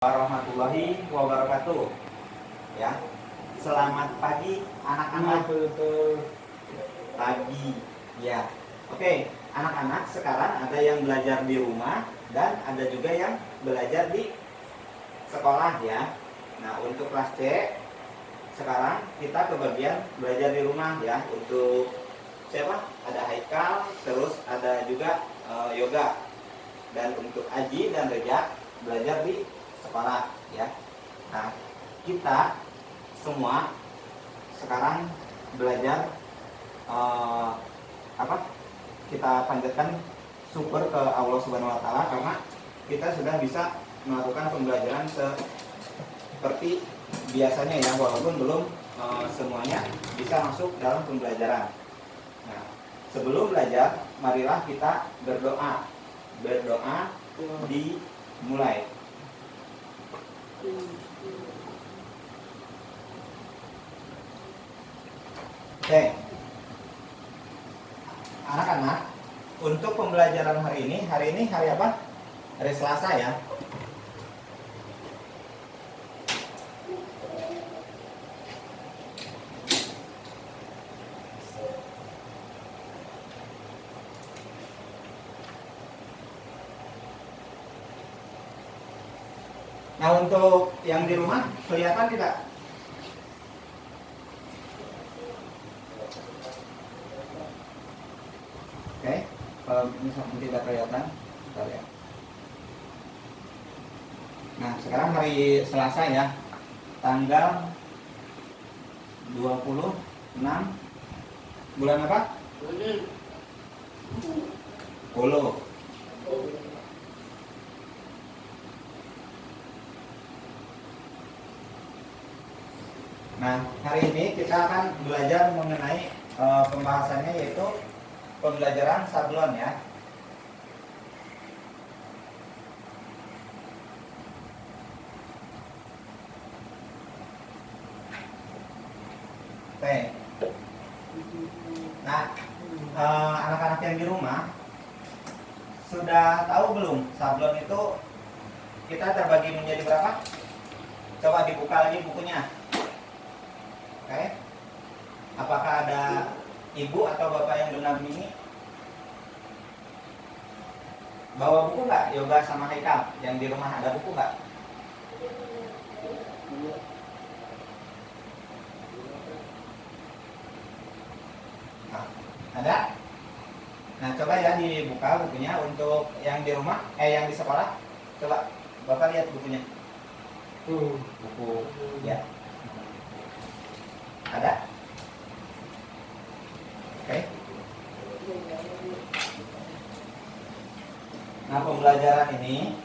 warahmatullahi wabarakatuh. Ya. Selamat pagi anak-anak. Pagi. Ya. Oke, anak-anak sekarang ada yang belajar di rumah dan ada juga yang belajar di sekolah ya. Nah, untuk kelas C sekarang kita ke bagian belajar di rumah ya. Untuk siapa? Ada Haikal, terus ada juga uh, yoga. Dan untuk Aji dan Reja belajar di sekolah ya. Nah, kita semua sekarang belajar uh, apa? Kita panjatkan syukur ke Allah Subhanahu wa taala karena kita sudah bisa melakukan pembelajaran seperti biasanya ya walaupun belum uh, semuanya bisa masuk dalam pembelajaran. Nah, sebelum belajar marilah kita berdoa. Berdoa dimulai. Oke. Anak-anak, untuk pembelajaran hari ini, hari ini hari apa? Hari Selasa ya. Nah untuk yang di rumah kelihatan tidak? Oke, kalau misalnya tidak kelihatan, kita lihat. Nah sekarang hari Selasa ya, tanggal 26 bulan apa? Puluh. Nah, hari ini kita akan belajar mengenai e, pembahasannya yaitu pembelajaran sablon ya. Oke. Nah, anak-anak yang di rumah sudah tahu belum sablon itu kita terbagi menjadi berapa? Coba dibuka lagi bukunya. Oke. Apakah ada ibu atau bapak yang benar ini? Bawa buku nggak? Yoga sama Haikal yang di rumah ada buku nggak? Nah, ada? Nah, coba ya dibuka bukunya untuk yang di rumah, eh yang di sekolah. Coba Bapak lihat bukunya. Tuh, buku ya. Ada? Oke. Nah, pembelajaran ini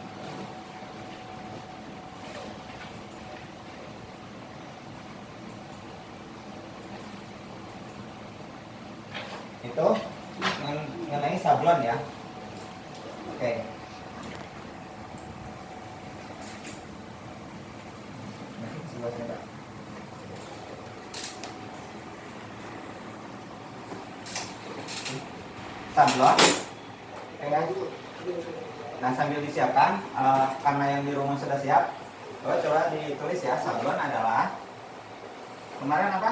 itu mengenai sablon ya. Oke. sablon nah sambil disiapkan uh, karena yang di rumah sudah siap coba coba ditulis ya. Sablon adalah kemarin apa?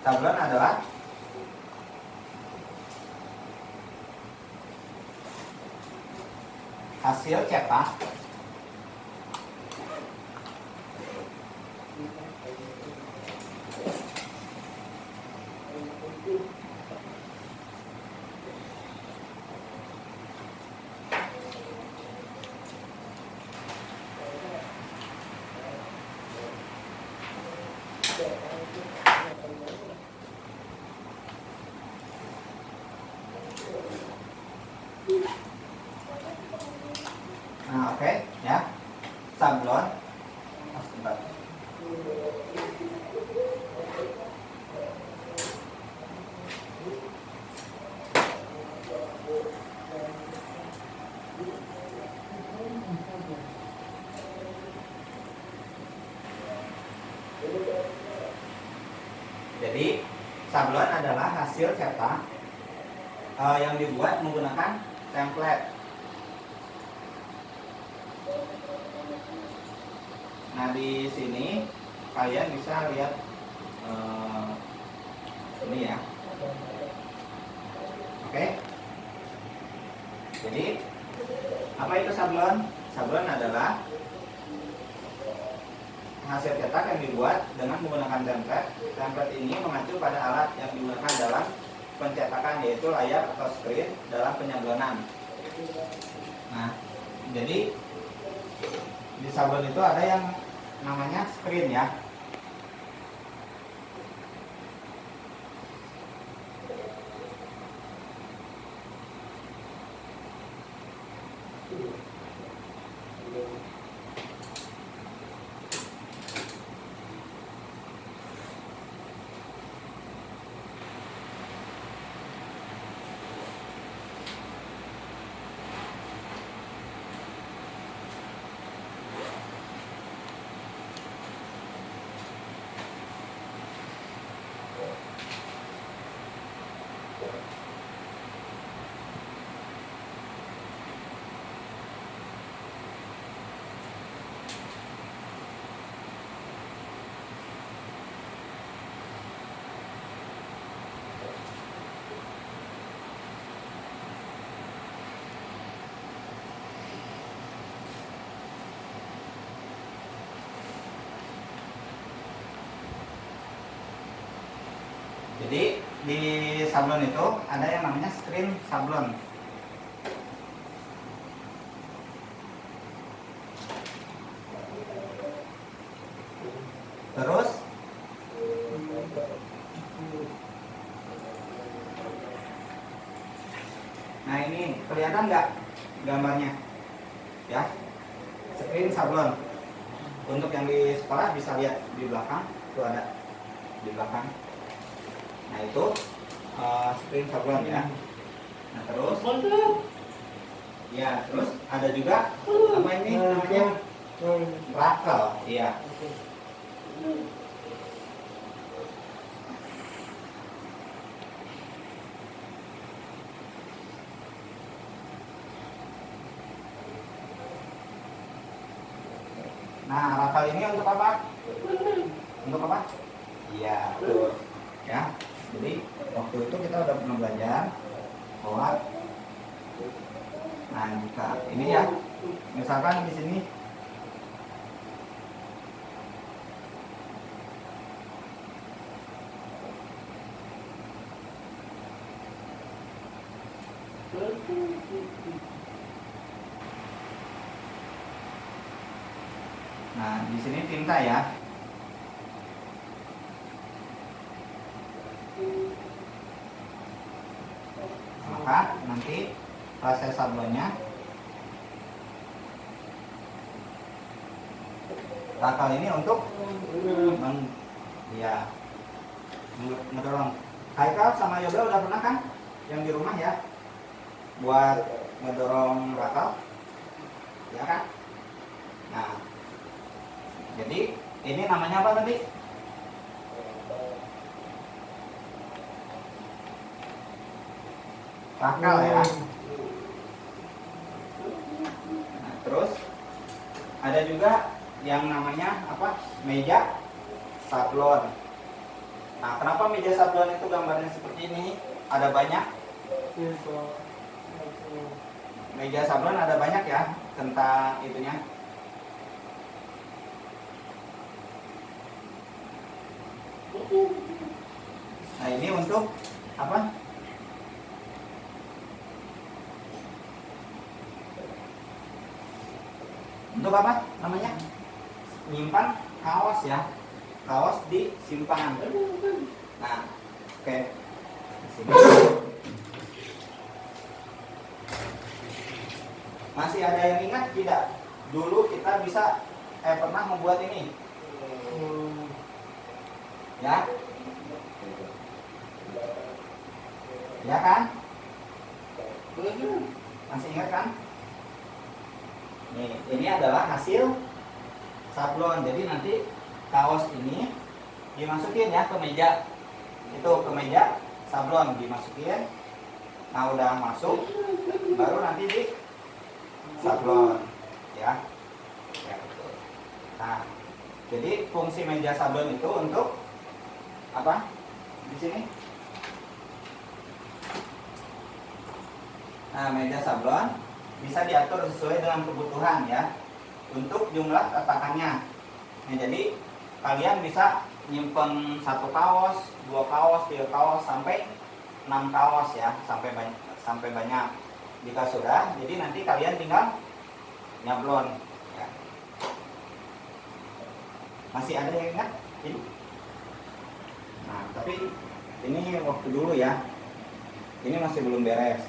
Sablon adalah hasil cetak that I. template. Nah di sini kalian bisa lihat uh, ini ya. Oke. Jadi apa itu sablon? Sablon adalah hasil cetak yang dibuat dengan menggunakan template. Template ini mengacu pada alat yang digunakan dalam pencetakan yaitu layar atau screen dalam penyablonan. Nah, jadi di sablon itu ada yang namanya screen ya. Jadi di sablon itu ada yang namanya screen sablon. Terus Nah ini kelihatan nggak gambarnya? Ya, screen sablon. Untuk yang di sekolah bisa lihat di belakang, itu ada di belakang nah itu uh, screen sablon ya. Nah terus? Ya terus ada juga apa ini namanya? Rakel. Iya. Nah, rakel ini untuk apa? Untuk apa? Iya, betul. Ya jadi waktu itu kita udah pernah belajar bahwa nah jika ini ya. Misalkan di sini. Nah, di sini tinta ya. Maka nanti proses sablonnya Rakal ini untuk meng, ya ngedorong Haikal sama Yoga udah pernah kan yang di rumah ya? Buat ngedorong rakal ya kan? Nah jadi ini namanya apa tadi Rakal ya. Nah, terus ada juga yang namanya apa? Meja sablon. Nah, kenapa meja sablon itu gambarnya seperti ini? Ada banyak. Meja sablon ada banyak ya tentang itunya. Nah, ini untuk apa? Untuk apa namanya? Menyimpan kaos ya. Kaos di simpangan nah oke. Okay. masih ada yang ingat? Tidak. Dulu kita bisa eh pernah membuat ini. Ya? Ya kan? Masih ingat kan Nih, ini adalah hasil sablon. Jadi nanti kaos ini dimasukin ya ke meja. Itu ke meja sablon dimasukin. nah udah masuk baru nanti di sablon ya ya nah jadi fungsi meja sablon itu untuk apa di sini nah meja sablon bisa diatur sesuai dengan kebutuhan ya untuk jumlah tatakannya nah, jadi kalian bisa nyimpen satu kaos dua kaos tiga kaos sampai 6 kaos ya sampai banyak sampai banyak. Jika sudah jadi nanti kalian tinggal nyablon ya. masih ada yang ingat? Ini? Nah tapi ini waktu dulu ya. Ini masih belum beres.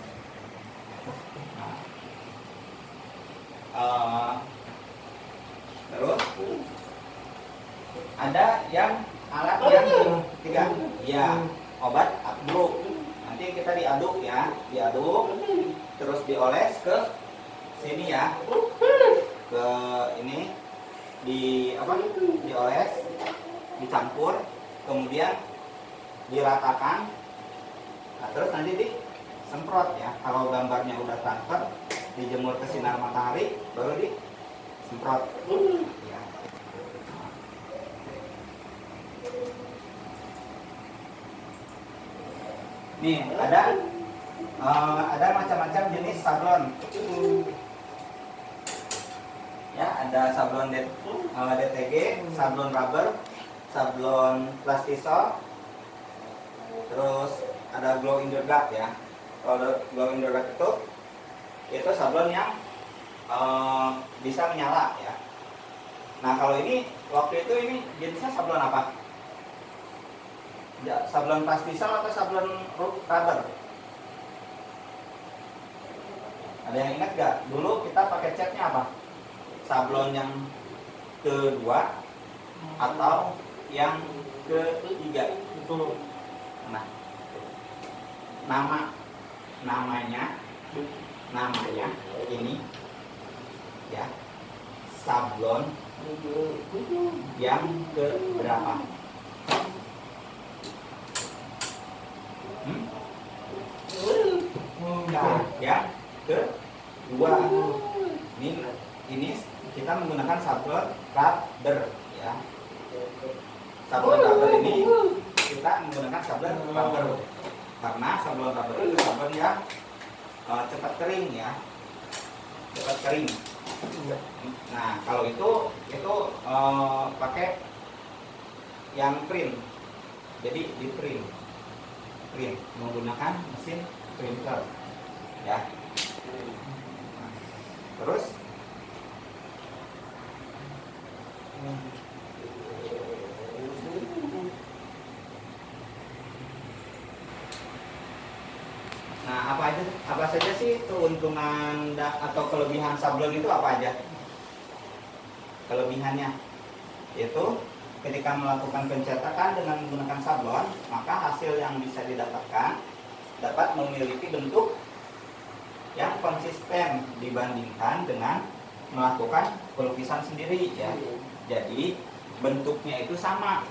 Nah, uh, terus? Ada yang alat yang ketiga. Ya obat abduk nanti kita diaduk ya diaduk terus dioles ke sini ya. Ke ini di apa? Dioles dicampur kemudian diratakan. Nah, terus nanti disemprot ya kalau gambarnya udah transfer dijemur ke sinar matahari baru disemprot ya. nih ada uh, ada macam-macam jenis sablon. Ya ada sablon D, uh, DTG sablon rubber sablon plastisol terus ada glow in the dark ya. Kalau glow in the dark itu itu sablon yang uh, bisa menyala ya nah kalau ini waktu itu ini jenisnya sablon apa ya, sablon plastisol atau sablon rubber ada yang ingat gak? Dulu kita pakai catnya apa? Sablon yang kedua atau yang ketiga? Nah, nama namanya namanya ini ya sablon yang ke berapa? Hmm? Nah, ya kedua ini ini kita menggunakan sablon rubber ya sablon rubber ini kita menggunakan sablon rubber karena sablon rubber itu sablon yang uh, cepat kering ya. Cepat kering. Nah kalau itu itu uh, pakai yang print jadi di print print menggunakan mesin printer. Ya. Terus Nah, apa aja apa saja sih keuntungan atau kelebihan sablon itu apa aja? Kelebihannya yaitu ketika melakukan pencetakan dengan menggunakan sablon, maka hasil yang bisa didapatkan dapat memiliki bentuk yang konsisten dibandingkan dengan melakukan pelukisan sendiri ya. Jadi bentuknya itu sama.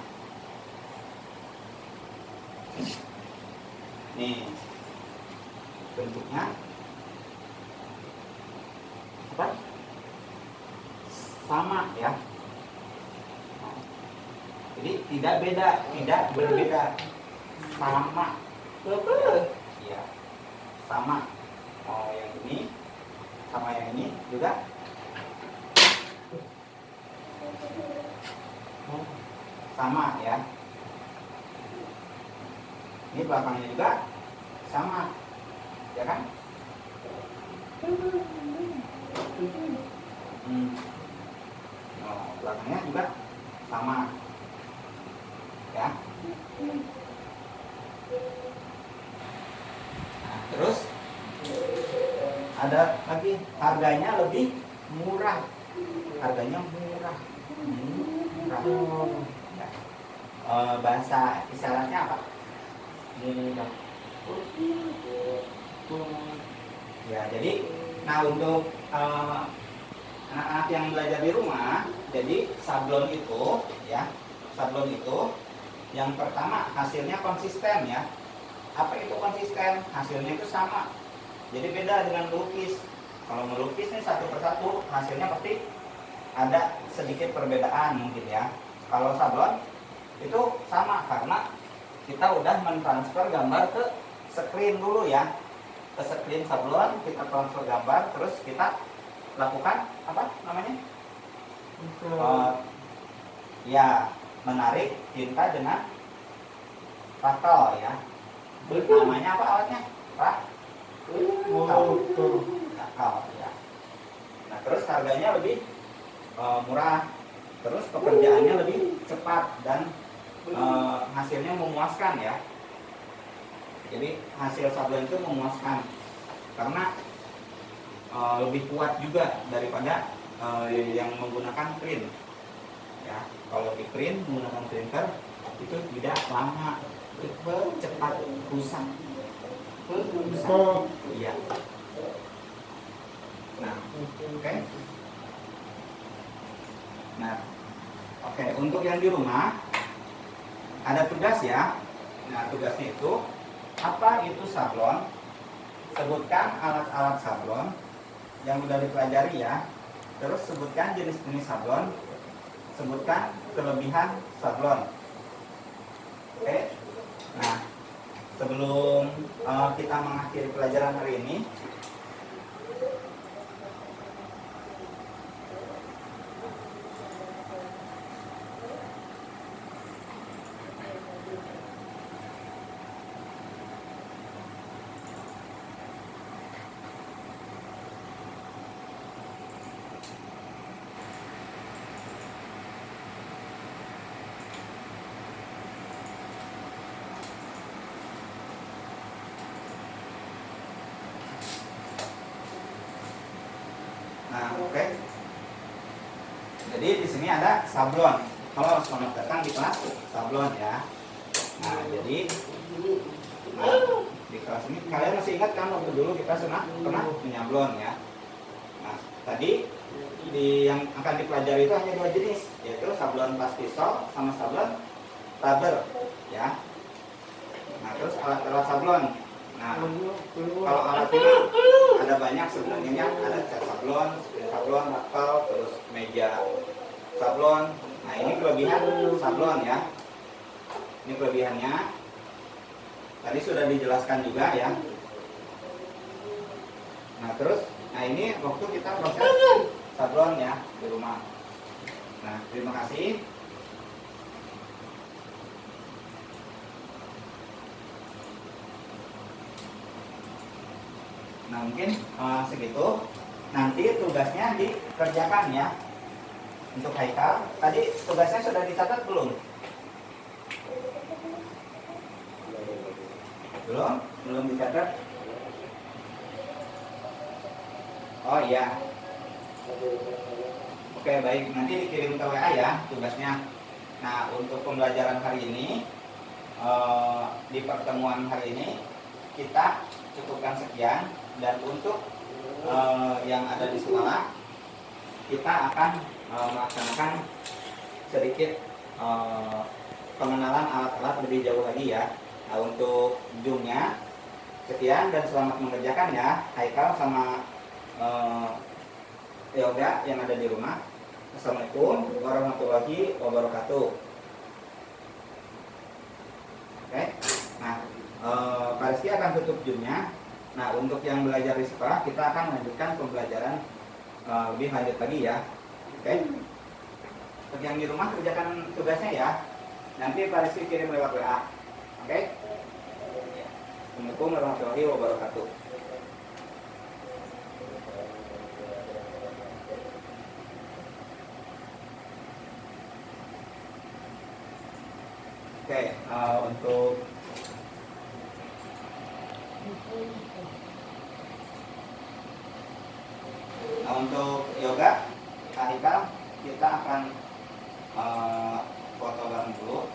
Nih bentuknya. Apa? Sama ya. Jadi tidak beda, tidak berbeda, sama. Iya, sama. Oh, yang ini sama yang ini juga. Sama ya. Ini belakangnya juga sama ya kan? Hmm. oh, belakangnya juga sama. Ya. Nah, terus ada lagi harganya lebih murah. Harganya murah. Murah. Ya. e, bahasa isyaratnya apa ya jadi nah untuk anak-anak yang belajar di rumah jadi sablon itu ya sablon itu yang pertama hasilnya konsisten ya. Apa itu konsisten? Hasilnya itu sama. Jadi beda dengan melukis kalau melukis nih satu persatu hasilnya pasti ada sedikit perbedaan mungkin ya. Kalau sablon itu sama karena kita udah mentransfer gambar ke screen dulu ya ke screen sablon kita transfer gambar terus kita lakukan apa namanya? Uh, ya menarik tinta dengan pastel ya. Namanya apa alatnya? Pak? Ya. Nah terus harganya lebih uh, murah. Terus pekerjaannya lebih cepat dan uh, hasilnya memuaskan ya jadi hasil sablon itu memuaskan. Karena uh, lebih kuat juga daripada uh, yang menggunakan print. Ya kalau di print menggunakan printer itu tidak lama. Cepat rusak. Iya. Nah oke. Okay. nah oke okay. untuk yang di rumah ada tugas ya. Nah tugasnya itu apa itu sablon? Sebutkan alat-alat sablon yang sudah dipelajari ya. Terus sebutkan jenis-jenis sablon. Sebutkan kelebihan sablon. Oke. Nah, sebelum uh, kita mengakhiri pelajaran hari ini, Nah, oke. Okay. Jadi di sini ada sablon. Kalau selamat datang di kelas sablon ya. Nah, jadi nah, di kelas ini kalian masih ingat kan waktu dulu kita pernah pernah menyablon ya. Nah, tadi di yang akan dipelajari itu hanya dua jenis, yaitu sablon pastisol sama sablon rubber ya. Nah, terus alat-alat sablon Nah, kalau alat ini ada banyak sebenarnya ada cat sablon, sablon, nakal, terus meja sablon. Nah, ini kelebihan sablon ya. Ini kelebihannya. Tadi sudah dijelaskan juga ya. Nah, terus nah ini waktu kita proses sablon ya di rumah. Nah, terima kasih. Nah mungkin uh, segitu. Nanti tugasnya dikerjakan ya. Untuk Haikal, tadi tugasnya sudah dicatat belum? Belum? Belum dicatat? Oh iya. Oke baik, nanti dikirim ke WA ya tugasnya. Nah untuk pembelajaran hari ini uh, di pertemuan hari ini kita cukupkan sekian dan untuk uh, yang ada di sekolah kita akan uh, melaksanakan sedikit uh, pengenalan alat-alat lebih jauh lagi ya. Nah, untuk zoomnya sekian dan selamat mengerjakan ya. Haikal sama uh, Yoga yang ada di rumah. Assalamualaikum warahmatullahi wabarakatuh. Oke, nah uh, Pak Rizky akan tutup zoomnya. Nah, untuk yang belajar di sekolah, kita akan melanjutkan pembelajaran uh, lebih lanjut lagi ya. Oke. Okay? Untuk yang di rumah, kerjakan tugasnya ya. Nanti Pak Rizky kirim lewat WA. Oke? Okay? Assalamualaikum warahmatullahi wabarakatuh. Oke, okay, uh, untuk Nah, untuk yoga, Kahika, kita akan uh, foto bareng dulu.